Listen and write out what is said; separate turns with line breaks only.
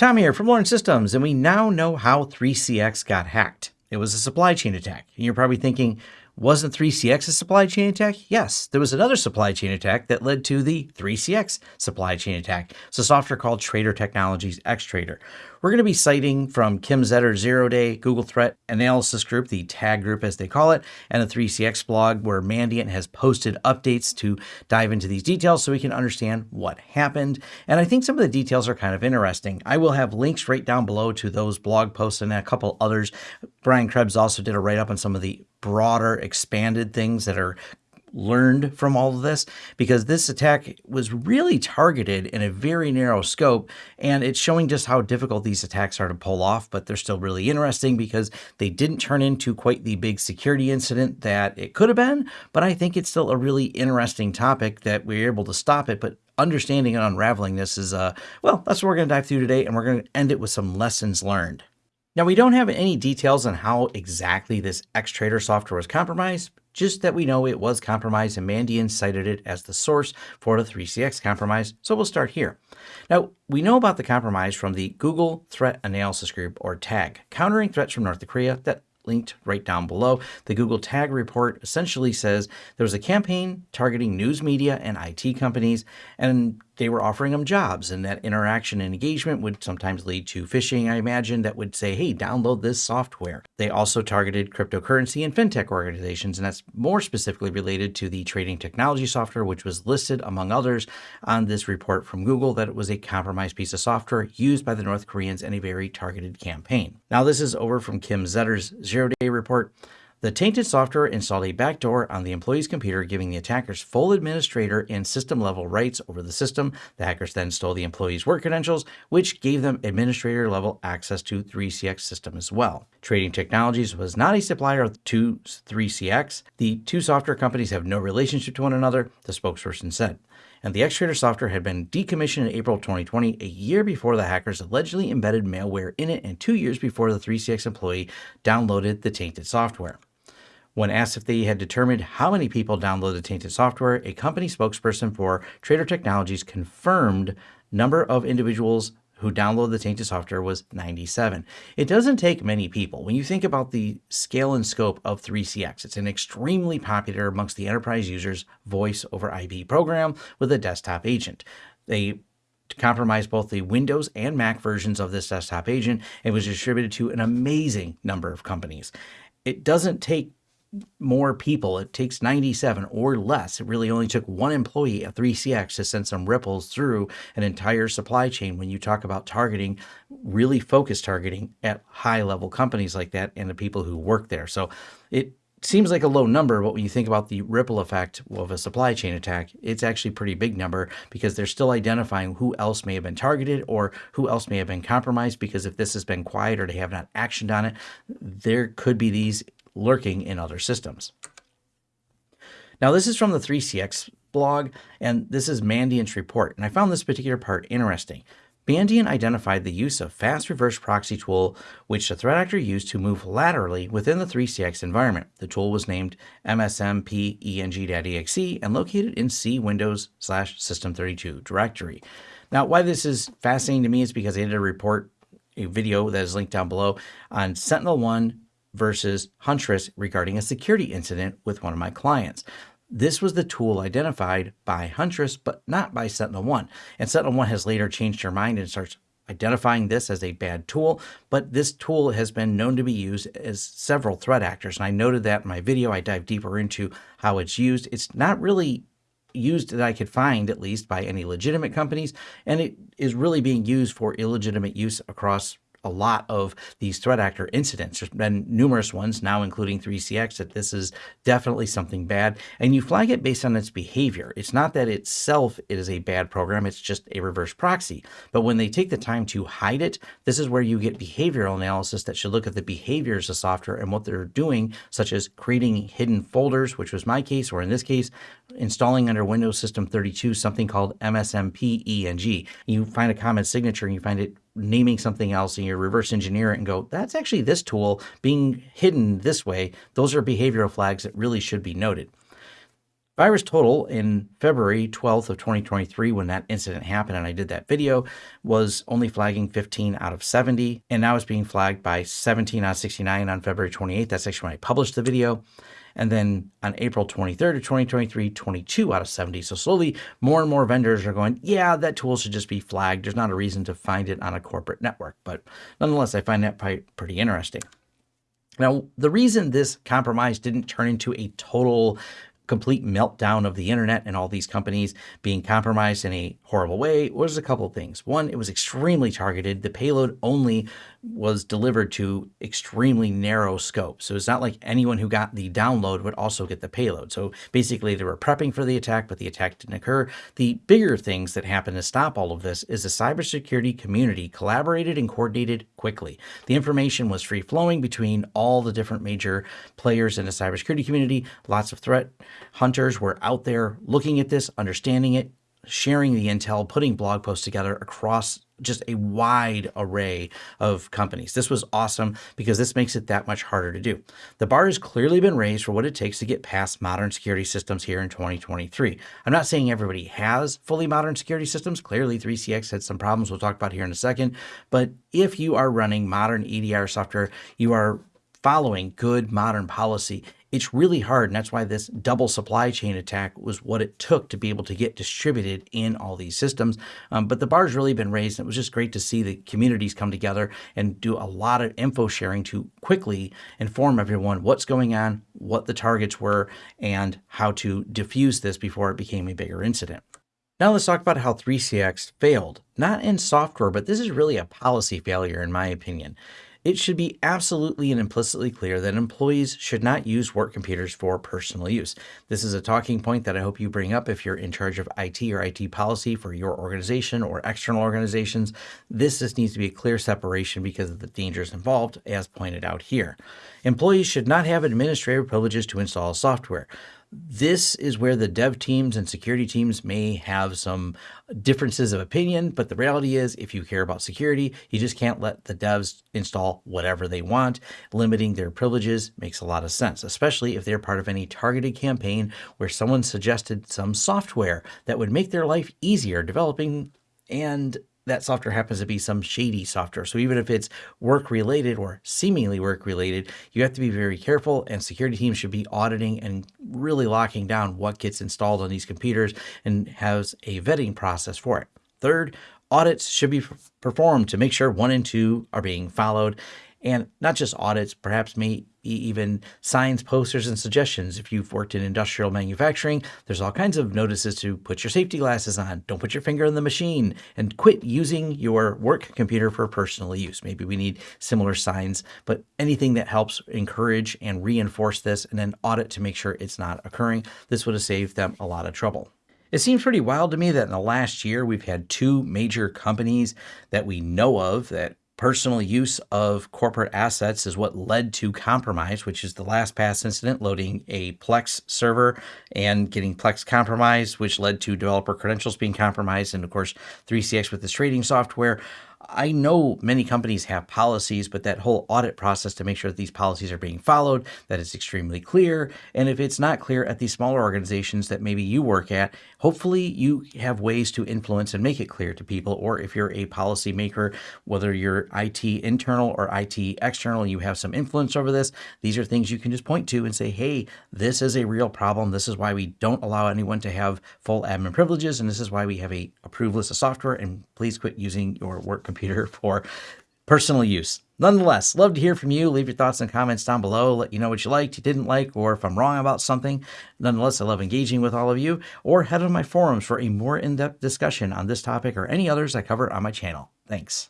Tom here from Lawrence Systems, and we now know how 3CX got hacked. It was a supply chain attack. And you're probably thinking, wasn't 3CX a supply chain attack? Yes, there was another supply chain attack that led to the 3CX supply chain attack. It's a software called Trader Technologies Xtrader. We're going to be citing from Kim Zetter Zero Day Google Threat Analysis Group, the TAG group as they call it, and the 3CX blog where Mandiant has posted updates to dive into these details so we can understand what happened. And I think some of the details are kind of interesting. I will have links right down below to those blog posts and a couple others. Brian Krebs also did a write up on some of the broader expanded things that are learned from all of this because this attack was really targeted in a very narrow scope and it's showing just how difficult these attacks are to pull off but they're still really interesting because they didn't turn into quite the big security incident that it could have been but I think it's still a really interesting topic that we are able to stop it but understanding and unraveling this is uh well that's what we're going to dive through today and we're going to end it with some lessons learned now, we don't have any details on how exactly this Xtrader software was compromised, just that we know it was compromised and Mandiant cited it as the source for the 3CX compromise, so we'll start here. Now, we know about the compromise from the Google Threat Analysis Group, or TAG, countering threats from North Korea that linked right down below. The Google Tag report essentially says there was a campaign targeting news media and IT companies, and they were offering them jobs. And that interaction and engagement would sometimes lead to phishing, I imagine, that would say, hey, download this software. They also targeted cryptocurrency and fintech organizations, and that's more specifically related to the trading technology software, which was listed, among others, on this report from Google that it was a compromised piece of software used by the North Koreans in a very targeted campaign. Now, this is over from Kim Zetter's zero day report. The tainted software installed a backdoor on the employee's computer, giving the attackers full administrator and system level rights over the system. The hackers then stole the employee's work credentials, which gave them administrator level access to 3CX system as well. Trading Technologies was not a supplier to 3CX. The two software companies have no relationship to one another, the spokesperson said and the Xtrader software had been decommissioned in April 2020, a year before the hackers allegedly embedded malware in it and two years before the 3CX employee downloaded the tainted software. When asked if they had determined how many people downloaded the tainted software, a company spokesperson for Trader Technologies confirmed number of individuals who downloaded the tainted software was 97. It doesn't take many people. When you think about the scale and scope of 3CX, it's an extremely popular amongst the enterprise users voice over IP program with a desktop agent. They compromised both the Windows and Mac versions of this desktop agent and was distributed to an amazing number of companies. It doesn't take more people. It takes 97 or less. It really only took one employee at 3CX to send some ripples through an entire supply chain when you talk about targeting, really focused targeting at high level companies like that and the people who work there. So it seems like a low number, but when you think about the ripple effect of a supply chain attack, it's actually a pretty big number because they're still identifying who else may have been targeted or who else may have been compromised because if this has been quiet or they have not actioned on it, there could be these lurking in other systems. Now, this is from the 3CX blog, and this is Mandiant's report, and I found this particular part interesting. Mandiant identified the use of fast reverse proxy tool, which the threat actor used to move laterally within the 3CX environment. The tool was named MSMPENG.exe and located in C Windows slash System32 directory. Now, why this is fascinating to me is because I did a report, a video that is linked down below on SentinelOne versus Huntress regarding a security incident with one of my clients. This was the tool identified by Huntress, but not by SentinelOne. And SentinelOne has later changed their mind and starts identifying this as a bad tool, but this tool has been known to be used as several threat actors. And I noted that in my video, I dive deeper into how it's used. It's not really used that I could find, at least by any legitimate companies, and it is really being used for illegitimate use across a lot of these threat actor incidents. There's been numerous ones now, including 3CX, that this is definitely something bad. And you flag it based on its behavior. It's not that itself is a bad program, it's just a reverse proxy. But when they take the time to hide it, this is where you get behavioral analysis that should look at the behaviors of software and what they're doing, such as creating hidden folders, which was my case, or in this case, installing under Windows System 32 something called MSMP-ENG. You find a common signature and you find it naming something else and you reverse engineer it and go, that's actually this tool being hidden this way. Those are behavioral flags that really should be noted. VirusTotal in February 12th of 2023 when that incident happened and I did that video was only flagging 15 out of 70 and now it's being flagged by 17 out of 69 on February 28th. That's actually when I published the video. And then on April 23rd of 2023, 22 out of 70. So slowly more and more vendors are going, yeah, that tool should just be flagged. There's not a reason to find it on a corporate network. But nonetheless, I find that pretty interesting. Now, the reason this compromise didn't turn into a total complete meltdown of the internet and all these companies being compromised in a horrible way was a couple of things. One, it was extremely targeted. The payload only was delivered to extremely narrow scope. So it's not like anyone who got the download would also get the payload. So basically they were prepping for the attack, but the attack didn't occur. The bigger things that happened to stop all of this is the cybersecurity community collaborated and coordinated quickly. The information was free flowing between all the different major players in the cybersecurity community. Lots of threat hunters were out there looking at this, understanding it, sharing the intel, putting blog posts together across just a wide array of companies. This was awesome because this makes it that much harder to do. The bar has clearly been raised for what it takes to get past modern security systems here in 2023. I'm not saying everybody has fully modern security systems. Clearly 3CX had some problems we'll talk about here in a second. But if you are running modern EDR software, you are following good modern policy it's really hard. And that's why this double supply chain attack was what it took to be able to get distributed in all these systems. Um, but the bar's really been raised. And it was just great to see the communities come together and do a lot of info sharing to quickly inform everyone what's going on, what the targets were, and how to diffuse this before it became a bigger incident. Now let's talk about how 3CX failed. Not in software, but this is really a policy failure in my opinion. It should be absolutely and implicitly clear that employees should not use work computers for personal use. This is a talking point that I hope you bring up if you're in charge of IT or IT policy for your organization or external organizations. This just needs to be a clear separation because of the dangers involved, as pointed out here. Employees should not have administrative privileges to install software. This is where the dev teams and security teams may have some differences of opinion, but the reality is if you care about security, you just can't let the devs install whatever they want. Limiting their privileges makes a lot of sense, especially if they're part of any targeted campaign where someone suggested some software that would make their life easier developing and that software happens to be some shady software. So even if it's work related or seemingly work related, you have to be very careful and security teams should be auditing and really locking down what gets installed on these computers and has a vetting process for it. Third, audits should be performed to make sure one and two are being followed and not just audits, perhaps may even signs, posters, and suggestions. If you've worked in industrial manufacturing, there's all kinds of notices to put your safety glasses on, don't put your finger in the machine, and quit using your work computer for personal use. Maybe we need similar signs, but anything that helps encourage and reinforce this and then audit to make sure it's not occurring, this would have saved them a lot of trouble. It seems pretty wild to me that in the last year we've had two major companies that we know of that Personal use of corporate assets is what led to compromise, which is the LastPass incident, loading a Plex server and getting Plex compromised, which led to developer credentials being compromised, and of course 3CX with this trading software. I know many companies have policies, but that whole audit process to make sure that these policies are being followed, that it's extremely clear. And if it's not clear at these smaller organizations that maybe you work at, hopefully you have ways to influence and make it clear to people. Or if you're a policymaker, whether you're IT internal or IT external, you have some influence over this, these are things you can just point to and say, hey, this is a real problem. This is why we don't allow anyone to have full admin privileges. And this is why we have a approved list of software. And please quit using your work computer for personal use. Nonetheless, love to hear from you. Leave your thoughts and comments down below. Let you know what you liked, you didn't like, or if I'm wrong about something. Nonetheless, I love engaging with all of you. Or head to my forums for a more in-depth discussion on this topic or any others I cover on my channel. Thanks.